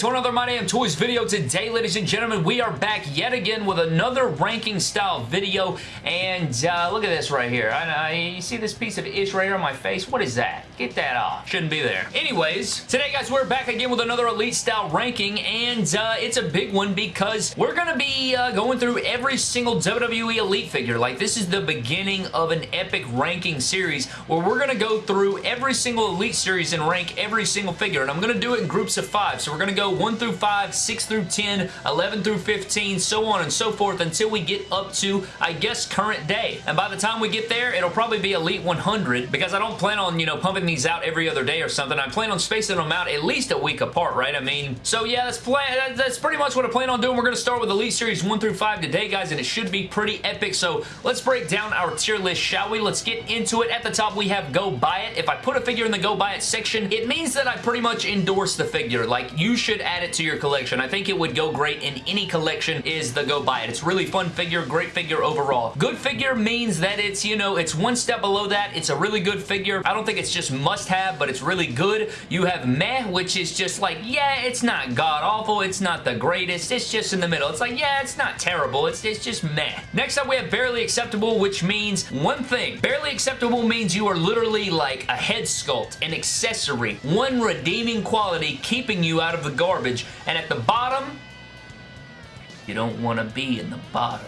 to another My Damn Toys video. Today, ladies and gentlemen, we are back yet again with another ranking style video. And uh, look at this right here. I, I, you see this piece of ish right here on my face? What is that? Get that off. Shouldn't be there. Anyways, today, guys, we're back again with another Elite style ranking. And uh, it's a big one because we're going to be uh, going through every single WWE Elite figure. Like, this is the beginning of an epic ranking series where we're going to go through every single Elite series and rank every single figure. And I'm going to do it in groups of five. So we're going to go 1 through 5, 6 through 10, 11 through 15, so on and so forth until we get up to, I guess, current day. And by the time we get there, it'll probably be Elite 100 because I don't plan on, you know, pumping these out every other day or something. I plan on spacing them out at least a week apart, right? I mean, so yeah, that's, plan that's pretty much what I plan on doing. We're going to start with Elite Series 1 through 5 today, guys, and it should be pretty epic. So let's break down our tier list, shall we? Let's get into it. At the top, we have Go Buy It. If I put a figure in the Go Buy It section, it means that I pretty much endorse the figure. Like, you should add it to your collection. I think it would go great in any collection is the Go Buy It. It's really fun figure, great figure overall. Good figure means that it's, you know, it's one step below that. It's a really good figure. I don't think it's just must-have, but it's really good. You have Meh, which is just like, yeah, it's not god-awful. It's not the greatest. It's just in the middle. It's like, yeah, it's not terrible. It's, it's just meh. Next up, we have Barely Acceptable, which means one thing. Barely Acceptable means you are literally like a head sculpt, an accessory, one redeeming quality keeping you out of the garbage. And at the bottom, you don't want to be in the bottom.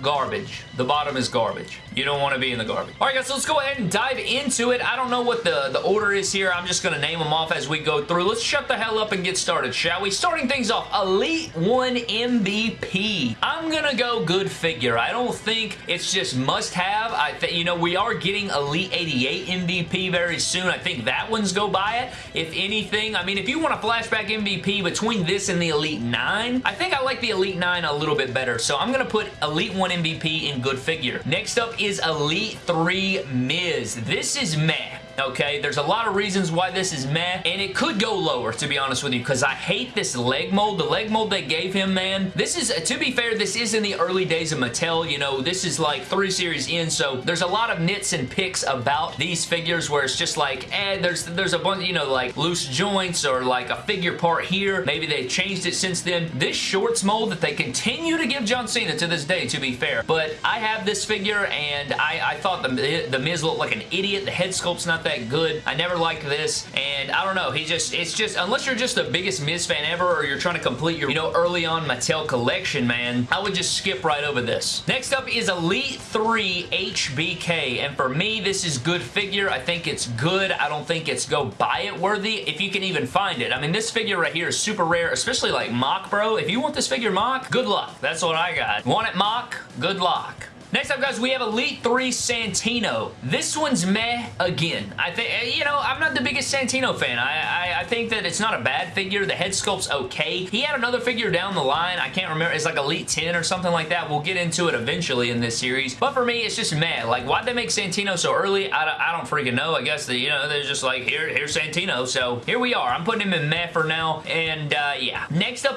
Garbage. The bottom is garbage. You don't want to be in the garbage. Alright guys, so let's go ahead and dive into it. I don't know what the, the order is here. I'm just going to name them off as we go through. Let's shut the hell up and get started, shall we? Starting things off, Elite 1 MVP. I'm going to go good figure. I don't think it's just must-have. I think, you know, we are getting Elite 88 MVP very soon. I think that one's go buy it. If anything, I mean, if you want a flashback MVP between this and the Elite 9, I think I like the Elite 9 a little bit better. So I'm going to put Elite 1 MVP in good figure. Next up is Elite 3 Miz. This is meh okay? There's a lot of reasons why this is meh, and it could go lower, to be honest with you, because I hate this leg mold. The leg mold they gave him, man, this is, to be fair, this is in the early days of Mattel, you know, this is like three series in, so there's a lot of nits and picks about these figures where it's just like, eh, there's, there's a bunch, you know, like loose joints or like a figure part here. Maybe they've changed it since then. This shorts mold that they continue to give John Cena to this day, to be fair, but I have this figure and I, I thought the, the Miz looked like an idiot. The head sculpt's not that good. I never liked this, and I don't know. He just, it's just, unless you're just the biggest Miz fan ever, or you're trying to complete your, you know, early on Mattel collection, man, I would just skip right over this. Next up is Elite 3 HBK, and for me, this is good figure. I think it's good. I don't think it's go buy it worthy, if you can even find it. I mean, this figure right here is super rare, especially like Mock, bro. If you want this figure Mock, good luck. That's what I got. Want it Mock? Good luck. Next up, guys, we have Elite 3 Santino. This one's meh again. I think, eh, you know, I'm not the biggest Santino fan. I, I, I, think that it's not a bad figure. The head sculpt's okay. He had another figure down the line. I can't remember. It's like Elite 10 or something like that. We'll get into it eventually in this series. But for me, it's just meh. Like, why'd they make Santino so early? I, I don't freaking know. I guess, that you know, they're just like, here, here's Santino. So, here we are. I'm putting him in meh for now. And, uh,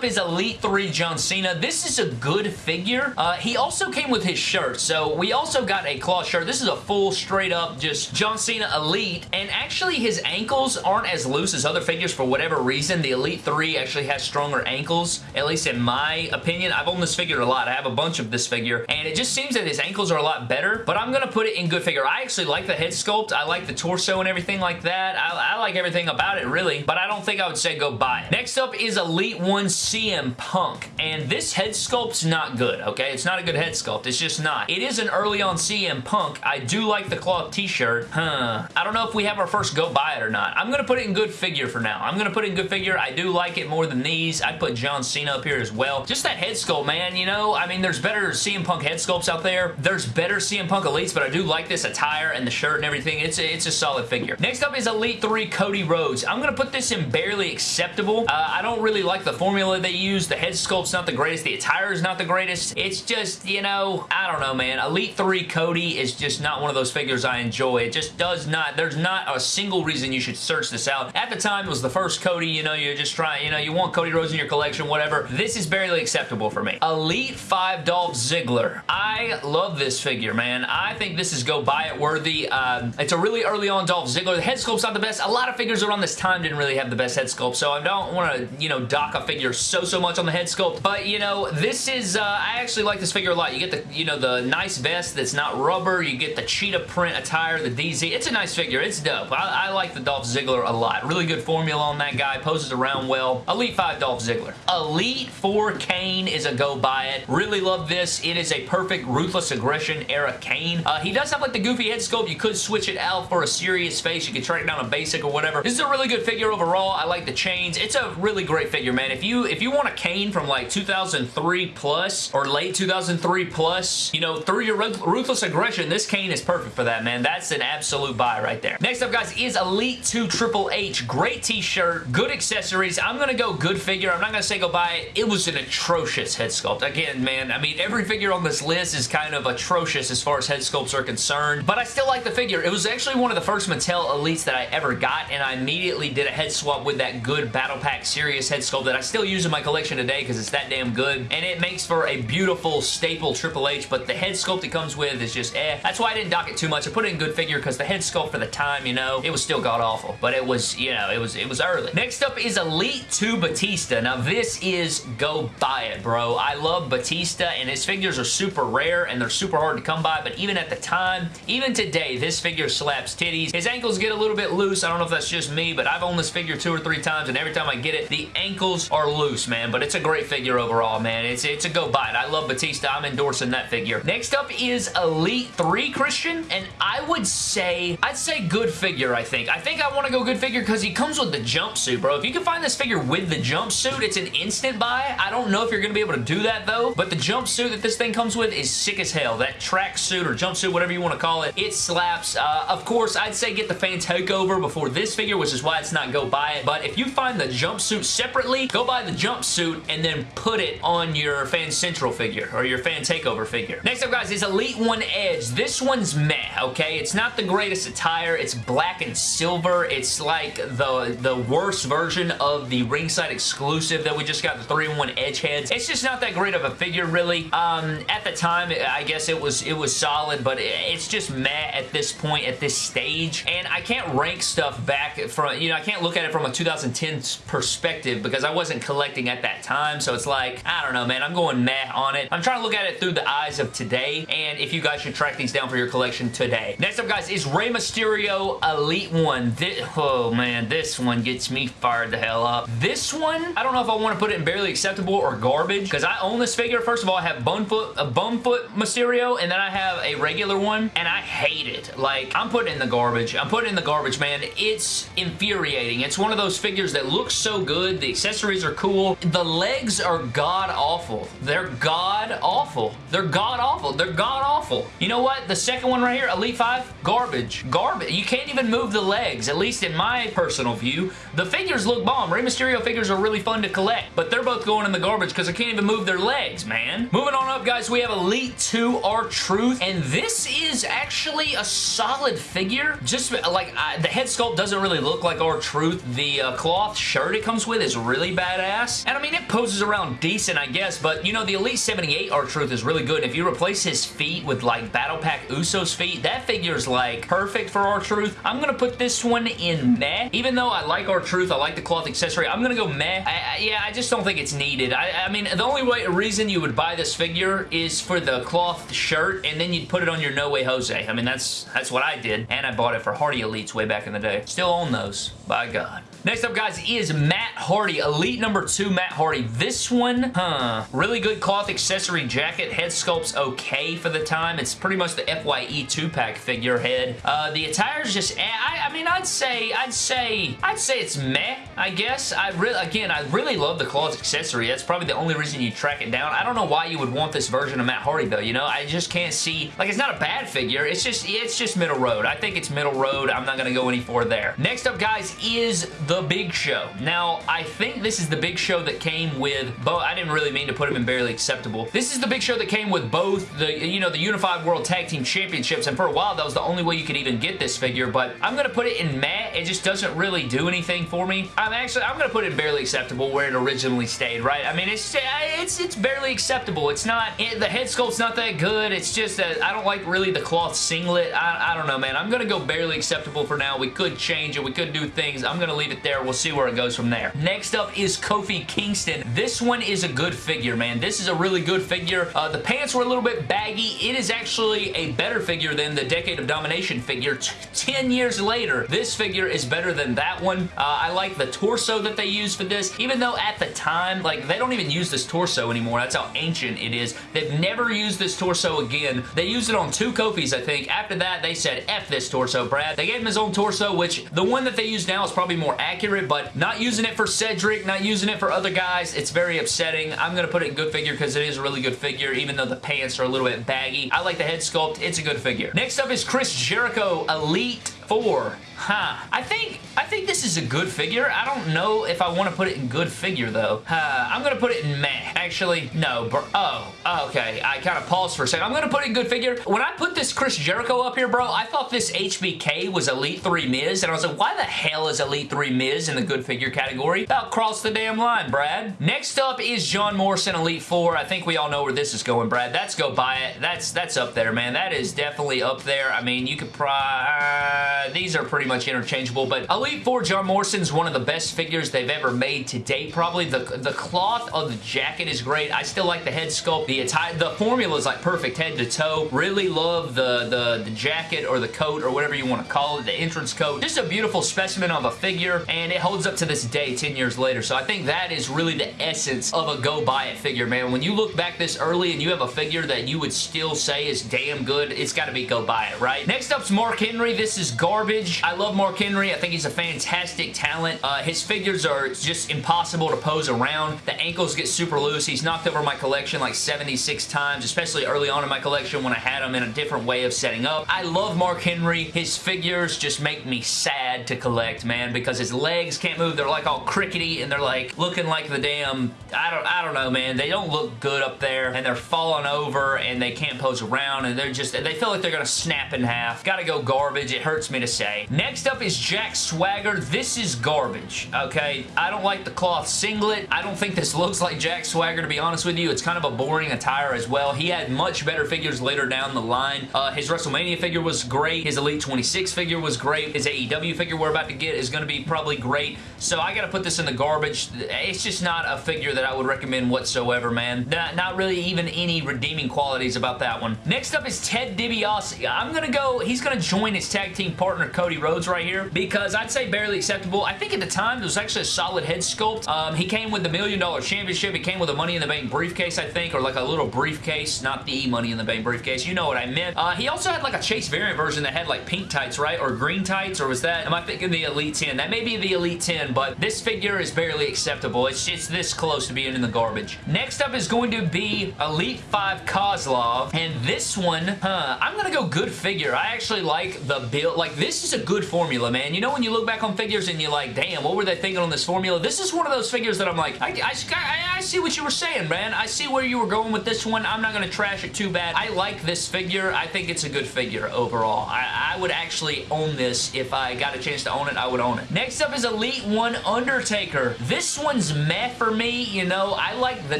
up is Elite 3 John Cena. This is a good figure. Uh, he also came with his shirt. So we also got a cloth shirt. This is a full straight up just John Cena Elite and actually his ankles aren't as loose as other figures for whatever reason. The Elite 3 actually has stronger ankles, at least in my opinion. I've owned this figure a lot. I have a bunch of this figure and it just seems that his ankles are a lot better, but I'm going to put it in good figure. I actually like the head sculpt. I like the torso and everything like that. I, I like everything about it really, but I don't think I would say go buy it. Next up is Elite 1 CM Punk and this head sculpt's not good, okay? It's not a good head sculpt. It's just not. It is an early on CM Punk. I do like the cloth t-shirt. Huh. I don't know if we have our first go buy it or not. I'm going to put it in good figure for now. I'm going to put it in good figure. I do like it more than these. I'd put John Cena up here as well. Just that head sculpt, man, you know? I mean, there's better CM Punk head sculpts out there. There's better CM Punk Elites, but I do like this attire and the shirt and everything. It's a, it's a solid figure. Next up is Elite 3 Cody Rhodes. I'm going to put this in barely acceptable. Uh, I don't really like the formula they use. The head sculpt's not the greatest. The attire is not the greatest. It's just, you know, I don't know, man. Elite 3 Cody is just not one of those figures I enjoy. It just does not, there's not a single reason you should search this out. At the time, it was the first Cody, you know, you're just trying, you know, you want Cody Rhodes in your collection, whatever. This is barely acceptable for me. Elite 5 Dolph Ziggler. I love this figure, man. I think this is go buy it worthy. Um, it's a really early on Dolph Ziggler. The head sculpt's not the best. A lot of figures around this time didn't really have the best head sculpt, so I don't want to, you know, dock a figure so, so much on the head sculpt. But, you know, this is, uh, I actually like this figure a lot. You get the, you know, the nice vest that's not rubber. You get the cheetah print attire, the DZ. It's a nice figure. It's dope. I, I like the Dolph Ziggler a lot. Really good formula on that guy. Poses around well. Elite 5 Dolph Ziggler. Elite 4 Kane is a go buy it. Really love this. It is a perfect Ruthless Aggression era Kane. Uh, he does have like the goofy head sculpt. You could switch it out for a serious face. You could track down a basic or whatever. This is a really good figure overall. I like the chains. It's a really great figure, man. If you if you want a Kane from like 2003 plus or late 2003 plus, you know, through your Ruthless Aggression, this Kane is perfect for that, man. That's an absolute buy right there. Next up, guys, is Elite 2 Triple H. Great t-shirt, good accessories. I'm going to go good figure. I'm not going to say go buy it. It was an atrocious head sculpt. Again, man, I mean, every figure on this list is kind of atrocious as far as head sculpts are concerned, but I still like the figure. It was actually one of the first Mattel Elites that I ever got, and I immediately did a head swap with that good Battle Pack Serious head sculpt that I still use my collection today because it's that damn good, and it makes for a beautiful staple Triple H, but the head sculpt it comes with is just eh. That's why I didn't dock it too much. I put it in good figure because the head sculpt for the time, you know, it was still god-awful, but it was, you know, it was, it was early. Next up is Elite 2 Batista. Now, this is go buy it, bro. I love Batista, and his figures are super rare, and they're super hard to come by, but even at the time, even today, this figure slaps titties. His ankles get a little bit loose. I don't know if that's just me, but I've owned this figure two or three times, and every time I get it, the ankles are loose, man, but it's a great figure overall, man. It's, it's a go buy it. I love Batista. I'm endorsing that figure. Next up is Elite 3 Christian, and I would say, I'd say good figure, I think. I think I want to go good figure because he comes with the jumpsuit, bro. If you can find this figure with the jumpsuit, it's an instant buy. I don't know if you're going to be able to do that, though, but the jumpsuit that this thing comes with is sick as hell. That tracksuit or jumpsuit, whatever you want to call it, it slaps. Uh, of course, I'd say get the fan takeover before this figure, which is why it's not go buy it, but if you find the jumpsuit separately, go buy the jumpsuit and then put it on your Fan Central figure or your Fan Takeover figure. Next up, guys, is Elite 1 Edge. This one's meh, okay? It's not the greatest attire. It's black and silver. It's like the, the worst version of the ringside exclusive that we just got, the 3-in-1 Edge heads. It's just not that great of a figure, really. Um, at the time, I guess it was it was solid, but it's just meh at this point, at this stage. And I can't rank stuff back from, you know, I can't look at it from a 2010 perspective because I wasn't collecting at that time. So it's like, I don't know, man. I'm going meh on it. I'm trying to look at it through the eyes of today. And if you guys should track these down for your collection today. Next up, guys, is Rey Mysterio Elite 1. This, oh, man. This one gets me fired the hell up. This one, I don't know if I want to put it in barely acceptable or garbage because I own this figure. First of all, I have Bonefoot, a Bonefoot Mysterio and then I have a regular one and I hate it. Like, I'm putting in the garbage. I'm putting in the garbage, man. It's infuriating. It's one of those figures that looks so good. The accessories are cool. The legs are god-awful. They're god-awful. They're god-awful. They're god-awful. You know what? The second one right here, Elite 5, garbage. Garbage. You can't even move the legs, at least in my personal view. The figures look bomb. Rey Mysterio figures are really fun to collect, but they're both going in the garbage because I can't even move their legs, man. Moving on up, guys, we have Elite 2 R-Truth, and this is actually a solid figure. Just like, I, the head sculpt doesn't really look like R-Truth. The uh, cloth shirt it comes with is really badass, and I mean, it poses around decent, I guess, but you know, the Elite 78 R-Truth is really good. If you replace his feet with like Battle Pack Usos feet, that figure is like perfect for R-Truth. I'm gonna put this one in meh. Even though I like R-Truth, I like the cloth accessory, I'm gonna go meh. I, I, yeah, I just don't think it's needed. I, I mean, the only way, reason you would buy this figure is for the cloth shirt, and then you'd put it on your No Way Jose. I mean, that's that's what I did, and I bought it for Hardy Elites way back in the day. Still own those, by God. Next up, guys, is Matt Hardy. Elite number two, Matt Hardy. This one, huh, really good cloth accessory jacket. Head sculpt's okay for the time. It's pretty much the FYE 2-pack figurehead. Uh, the attire's just, eh, I, I mean, I'd say, I'd say, I'd say it's meh, I guess. I really, again, I really love the cloth accessory. That's probably the only reason you track it down. I don't know why you would want this version of Matt Hardy, though, you know? I just can't see, like, it's not a bad figure. It's just, it's just middle road. I think it's middle road. I'm not to go any further there. Next up, guys, is the The Big Show. Now, I think this is the Big Show that came with both. I didn't really mean to put him in barely acceptable. This is the Big Show that came with both the, you know, the Unified World Tag Team Championships, and for a while, that was the only way you could even get this figure, but I'm going to put it in matte. It just doesn't really do anything for me. I'm actually, I'm going to put it in barely acceptable where it originally stayed, right? I mean, it's it's it's barely acceptable. It's not, it, the head sculpt's not that good. It's just that I don't like really the cloth singlet. I, I don't know, man. I'm going to go barely acceptable for now. We could change it. We could do things. I'm going to leave it there. We'll see where it goes from there. Next up is Kofi Kingston. This one is a good figure, man. This is a really good figure. Uh, the pants were a little bit baggy. It is actually a better figure than the Decade of Domination figure. 10 years later, this figure is better than that one. Uh, I like the torso that they used for this, even though at the time, like, they don't even use this torso anymore. That's how ancient it is. They've never used this torso again. They used it on two Kofis, I think. After that, they said, F this torso, Brad. They gave him his own torso, which the one that they use now is probably more accurate, but not using it for Cedric, not using it for other guys, it's very upsetting. I'm going to put it in good figure because it is a really good figure, even though the pants are a little bit baggy. I like the head sculpt. It's a good figure. Next up is Chris Jericho Elite 4. Huh. I think I think this is a good figure. I don't know if I want to put it in good figure, though. Uh, I'm going to put it in meh. Actually, no. Oh, okay. I kind of paused for a second. I'm going to put it in good figure. When I put this Chris Jericho up here, bro, I thought this HBK was Elite 3 Miz, and I was like, why the hell is Elite 3 Miz in the good figure category? About cross the damn line, Brad. Next up is John Morrison Elite 4. I think we all know where this is going, Brad. That's go buy it. That's that's up there, man. That is definitely up there. I mean, you could probably... Uh, these are pretty much interchangeable, but Elite 4 John Morrison's one of the best figures they've ever made to date, probably. The, the cloth of the jacket is great. I still like the head sculpt. The attire, the formula is like perfect head to toe. Really love the, the, the jacket or the coat or whatever you want to call it, the entrance coat. Just a beautiful specimen of a figure, and it holds up to this day 10 years later. So I think that is really the essence of a go buy it figure, man. When you look back this early and you have a figure that you would still say is damn good, it's got to be go buy it, right? Next up's Mark Henry. This is garbage. I love Mark Henry. I think he's a fantastic talent. Uh, his figures are just impossible to pose around. The ankles get super loose. He's knocked over my collection like 76 times, especially early on in my collection when I had him in a different way of setting up. I love Mark Henry. His figures just make me sad to collect, man, because his legs can't move. They're like all crickety and they're like looking like the damn, I don't, I don't know, man. They don't look good up there and they're falling over and they can't pose around and they're just, they feel like they're going to snap in half. Gotta go garbage. It hurts me to say. Next up is Jack Swagger. This is garbage, okay? I don't like the cloth singlet. I don't think this looks like Jack Swagger, to be honest with you. It's kind of a boring attire as well. He had much better figures later down the line. Uh, his WrestleMania figure was great. His Elite 26 figure was great. His AEW figure we're about to get is going to be probably great. So I got to put this in the garbage. It's just not a figure that I would recommend whatsoever, man. Not, not really even any redeeming qualities about that one. Next up is Ted DiBiase. I'm going to go, he's going to join his tag team partner Cody Rhodes right here because I'd say barely acceptable. I think at the time it was actually a solid head sculpt. Um, he came with the Million Dollar Championship. He came with a Money in the Bank briefcase, I think, or like a little briefcase, not the Money in the Bank briefcase. You know what I meant. Uh, he also had like a Chase variant version that had like pink tights, right? Or green tights, or was that, am I thinking the Elite 10? That may be the Elite 10, but this figure is barely acceptable. It's just this close to being in the garbage. Next up is going to be Elite 5 Kozlov, and this one, huh, I'm gonna go good figure. I actually like the build. Like, this is a good formula, man. You know when you look back on figures and you're like, damn, what were they thinking on this formula? This is one of those figures that I'm like, I, I, I, see what you were saying, man. I see where you were going with this one. I'm not gonna trash it too bad. I like this figure. I think it's a good figure overall. I, I would actually own this. If I got a chance to own it, I would own it. Next up is Elite 1 Undertaker. This one's meh for me. You know, I like the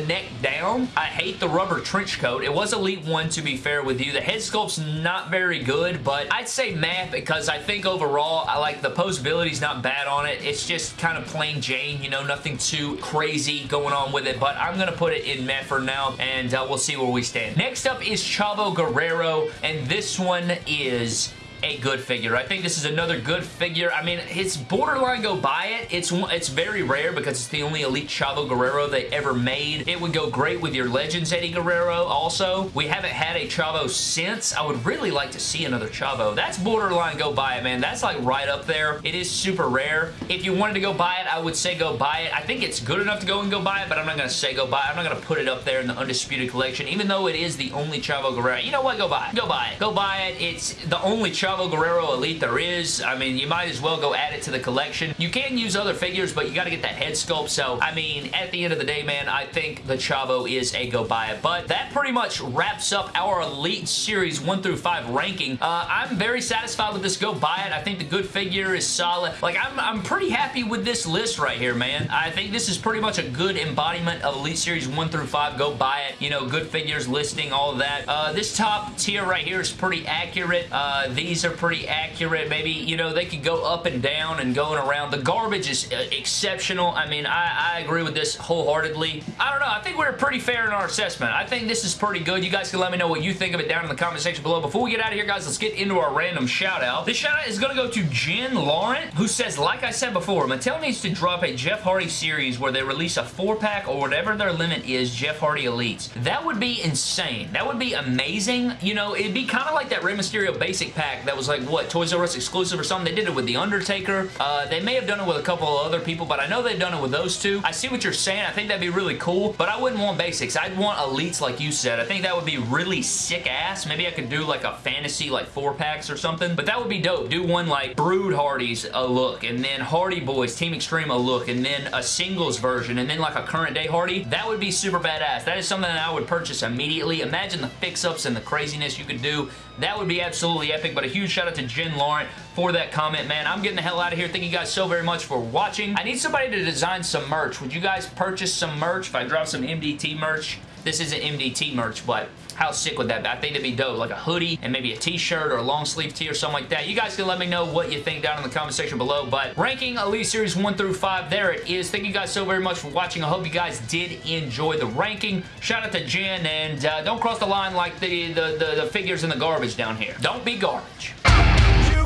neck down. I hate the rubber trench coat. It was Elite 1 to be fair with you. The head sculpt's not very good, but I'd say meh because I think overall I like the posability's not bad on it. It's just kind of plain Jane, you know, nothing too crazy going on with it, but I'm going to put it in meh for now, and uh, we'll see where we stand. Next up is Chavo Guerrero, and this one is a good figure. I think this is another good figure. I mean, it's borderline go buy it. It's it's very rare because it's the only Elite Chavo Guerrero they ever made. It would go great with your Legends Eddie Guerrero also. We haven't had a Chavo since. I would really like to see another Chavo. That's borderline go buy it, man. That's like right up there. It is super rare. If you wanted to go buy it, I would say go buy it. I think it's good enough to go and go buy it, but I'm not going to say go buy it. I'm not going to put it up there in the Undisputed Collection, even though it is the only Chavo Guerrero. You know what? Go buy it. Go buy it. Go buy it. It's the only Chavo Chavo Guerrero Elite there is. I mean, you might as well go add it to the collection. You can use other figures, but you got to get that head sculpt. So, I mean, at the end of the day, man, I think the Chavo is a go buy it. But that pretty much wraps up our Elite Series 1 through 5 ranking. Uh, I'm very satisfied with this go buy it. I think the good figure is solid. Like, I'm, I'm pretty happy with this list right here, man. I think this is pretty much a good embodiment of Elite Series 1 through 5. Go buy it. You know, good figures, listing, all that. Uh, this top tier right here is pretty accurate. Uh, these are pretty accurate. Maybe, you know, they could go up and down and going around. The garbage is uh, exceptional. I mean, I, I agree with this wholeheartedly. I don't know. I think we're pretty fair in our assessment. I think this is pretty good. You guys can let me know what you think of it down in the comment section below. Before we get out of here, guys, let's get into our random shout out. This shout out is going to go to Jen Laurent, who says, like I said before, Mattel needs to drop a Jeff Hardy series where they release a four-pack or whatever their limit is Jeff Hardy Elites. That would be insane. That would be amazing. You know, it'd be kind of like that Rey Mysterio basic pack that was like, what, Toys R Us exclusive or something? They did it with The Undertaker. Uh, they may have done it with a couple of other people, but I know they've done it with those two. I see what you're saying. I think that'd be really cool, but I wouldn't want basics. I'd want elites like you said. I think that would be really sick ass. Maybe I could do like a fantasy like four packs or something, but that would be dope. Do one like Brood Hardys a look, and then Hardy Boys Team Extreme a look, and then a singles version, and then like a current day Hardy. That would be super badass. That is something that I would purchase immediately. Imagine the fix-ups and the craziness you could do. That would be absolutely epic, but a huge shout out to Jen Laurent for that comment, man. I'm getting the hell out of here. Thank you guys so very much for watching. I need somebody to design some merch. Would you guys purchase some merch if I drop some MDT merch? This isn't MDT merch, but how sick would that be? I think it'd be dope. Like a hoodie and maybe a t-shirt or a long sleeve tee or something like that. You guys can let me know what you think down in the comment section below. But ranking Elite Series 1 through 5, there it is. Thank you guys so very much for watching. I hope you guys did enjoy the ranking. Shout out to Jen and uh, don't cross the line like the, the, the, the figures in the garbage down here. Don't be garbage. You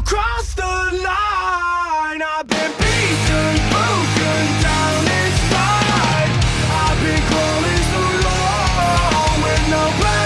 the line. I've been beaten, broken down inside. I've been so long with no.